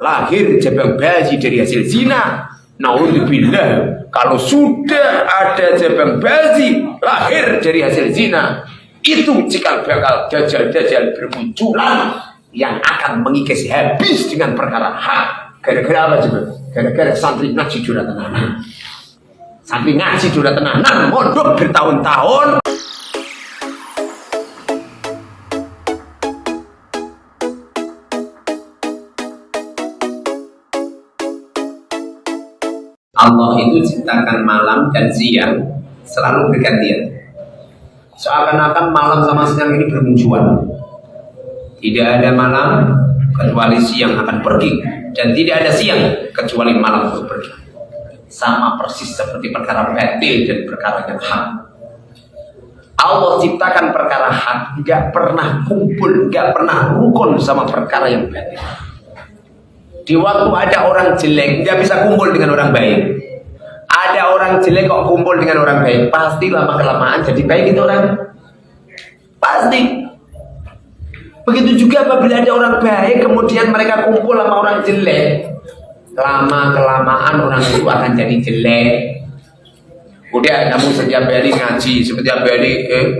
lahir jabang bayi dari hasil zina. Naudzubillah, kalau sudah ada jabang bayi lahir dari hasil zina, itu jika bakal dajjal-dajjal bermunculan yang akan mengikis habis dengan perkara hak. Gara-gara apa juga? Gara-gara santri ngaji jurah tenanan. Santri ngaji jurah tenanan, mondok bertahun-tahun. Allah itu ciptakan malam dan siang selalu bergantian. Seakan-akan malam sama siang ini bermunculan. Tidak ada malam kecuali siang akan pergi dan tidak ada siang kecuali malam untuk pergi. Sama persis seperti perkara batil dan perkara yang hak. Allah ciptakan perkara hak, nggak pernah kumpul, nggak pernah rukun sama perkara yang batil. Di waktu ada orang jelek, dia bisa kumpul dengan orang baik. Ada orang jelek kok kumpul dengan orang baik, pasti lama kelamaan jadi baik itu orang. Pasti. Begitu juga apabila ada orang baik, kemudian mereka kumpul sama orang jelek. Lama kelamaan orang itu akan jadi jelek. Udah kamu setiap hari ngaji, setiap hari eh,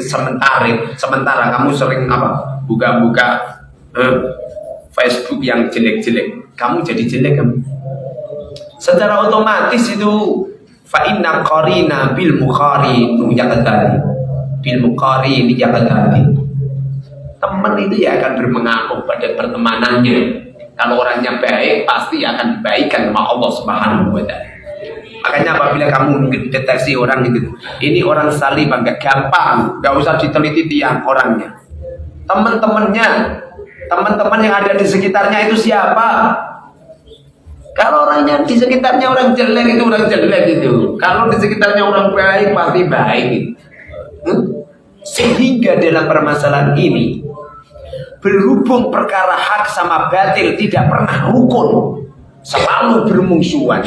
sementara, sementara kamu sering apa? Buka-buka eh, Facebook yang jelek-jelek, kamu jadi jelek kamu. Secara otomatis itu fa inna qarina bil mukhari yaqtadi. Bil mukhari yaqtadi. Teman itu ya akan bermengaruh pada pertemanannya. Kalau orangnya baik, pasti akan dibaikan sama Allah Subhanahu wa taala. Makanya apabila kamu deteksi orang itu, ini orang salim agak gampang, gak usah diteliti tiang orangnya. Teman-temannya teman-teman yang ada di sekitarnya itu siapa? Kalau orangnya di sekitarnya orang jelek itu orang jelek itu. Kalau di sekitarnya orang baik pasti baik. Hmm? Sehingga dalam permasalahan ini berhubung perkara hak sama batil tidak pernah rukun, selalu bermusuhan.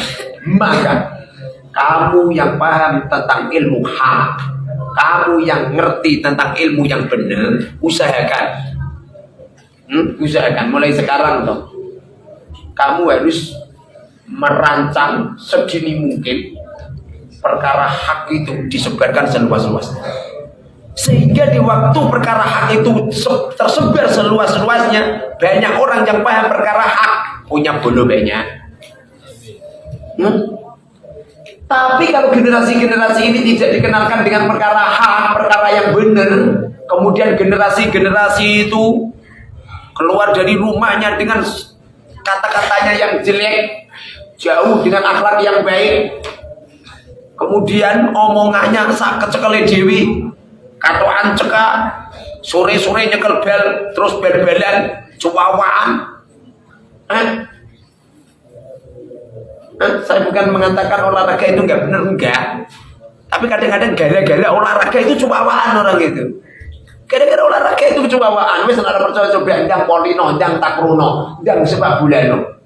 Maka kamu yang paham tentang ilmu hak, kamu yang ngerti tentang ilmu yang benar, usahakan usahakan mulai sekarang toh. Kamu harus merancang sedini mungkin perkara hak itu disebarkan seluas-luasnya sehingga di waktu perkara hak itu tersebar seluas-luasnya banyak orang yang paham perkara hak punya bulu banyak hmm? tapi kalau generasi-generasi ini tidak dikenalkan dengan perkara hak perkara yang benar kemudian generasi-generasi itu keluar dari rumahnya dengan kata-katanya yang jelek jauh dengan akhlak yang baik kemudian omongannya sak kecekele dewi katoan ceka sore-sore nyekel bel terus bel-belan cuawaan eh? eh? saya bukan mengatakan olahraga itu enggak benar enggak tapi kadang-kadang gara-gara olahraga itu cuawaan orang itu Gara-gara olahraga itu kecewaan, wis ora percaya coba ndang polino, ndang takruno, ndang sebab bulano.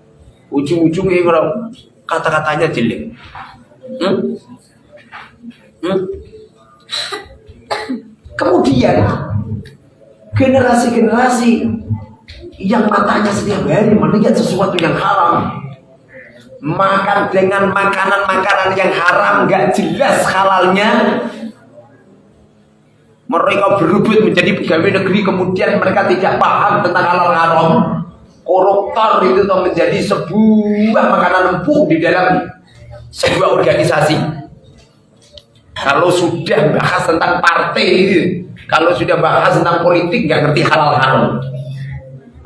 Ujung-ujungnya kalau kata-katanya jelek. Hmm? Hmm? Kemudian generasi-generasi yang matanya setiap hari melihat sesuatu yang haram makan dengan makanan-makanan yang haram nggak jelas halalnya mereka berebut menjadi pegawai negeri kemudian mereka tidak paham tentang halal haram. Koruptor itu menjadi sebuah makanan empuk di dalam sebuah organisasi. Kalau sudah bahas tentang partai kalau sudah bahas tentang politik nggak ngerti halal haram.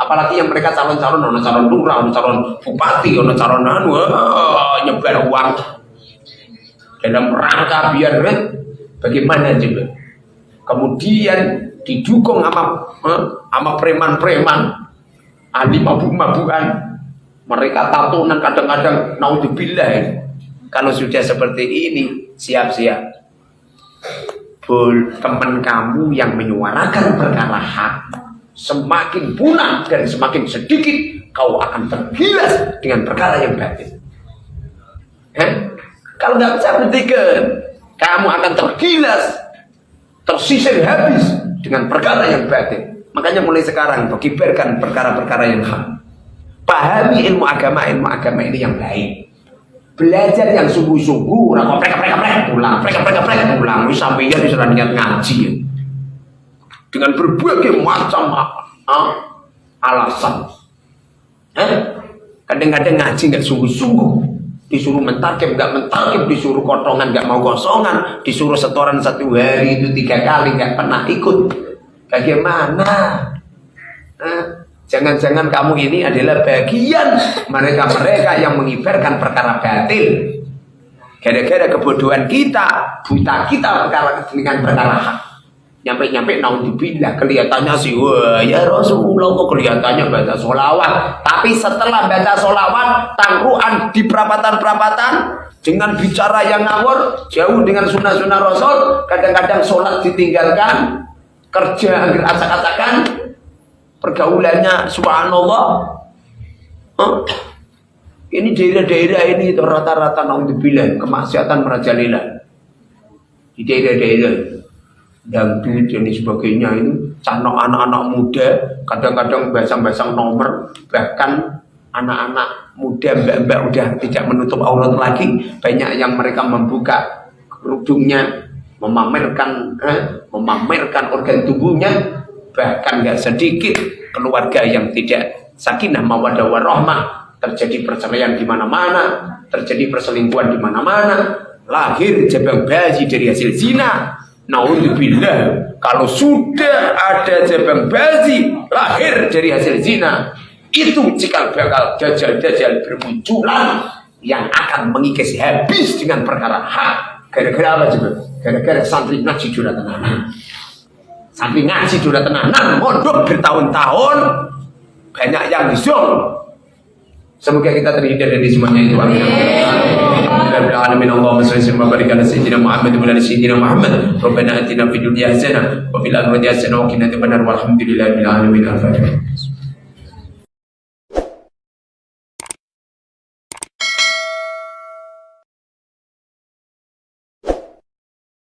Apalagi yang mereka calon-calon ono calon lurah ono calon bupati ono calon anu oh, nyebar uang. Dalam rangka biar bagaimana juga kemudian didukung sama eh, sama preman-preman ahli mabuk-mabukan mereka tatunan kadang-kadang naudzubillah. Kalau sudah seperti ini siap-siap. Teman kamu yang menyuarakan perkara hak semakin punah dan semakin sedikit kau akan tergilas dengan perkara yang batin kalau nggak bisa bertiga kamu akan tergilas tersisir habis dengan perkara yang batin. Makanya mulai sekarang kibarkan perkara-perkara yang hak. Paham pahami ilmu agama ilmu agama ini yang baik belajar yang sungguh-sungguh orang kok prek prek pulang prek prek prek pulang sampai ya disuruh niat ngaji dengan berbagai macam ah, alasan eh? kadang-kadang ngaji nggak sungguh-sungguh disuruh mentarkim nggak mentarkim disuruh kotongan nggak mau kosongan disuruh setoran satu hari itu tiga kali nggak pernah ikut bagaimana eh? Jangan-jangan kamu ini adalah bagian mereka-mereka yang mengibarkan perkara batil. Gara-gara kebodohan kita, buta kita perkara dengan perkara hak. Nyampe-nyampe naudzubillah kelihatannya sih wah ya Rasulullah kok kelihatannya baca solawat tapi setelah baca solawat tangkruan di perapatan-perapatan dengan bicara yang ngawur jauh dengan sunnah-sunnah Rasul kadang-kadang sholat ditinggalkan kerja agar acak-acakan pergaulannya subhanallah. Huh? ini daerah-daerah ini rata-rata naudzubillah kemaksiatan merajalela di daerah-daerah dangdut dan sebagainya itu. Canok anak-anak muda kadang-kadang basang-basang nomor bahkan anak-anak muda mbak-mbak udah tidak menutup aurat lagi. Banyak yang mereka membuka kerudungnya memamerkan eh, memamerkan organ tubuhnya bahkan nggak sedikit keluarga yang tidak sakinah mawadah warahmah terjadi perceraian di mana-mana terjadi perselingkuhan di mana-mana lahir jabang bayi dari hasil zina naudzubillah kalau sudah ada jabang bayi lahir dari hasil zina itu jika bakal dajjal-dajjal bermunculan yang akan mengikis habis dengan perkara hak gara-gara apa juga gara-gara santri ngaji juratan Sampai ngaji sudah tenanan, mondok bertahun-tahun, banyak yang disum. Semoga kita terhindar dari semuanya itu. Amin. Sayyidina Muhammad Muhammad. Rabbil.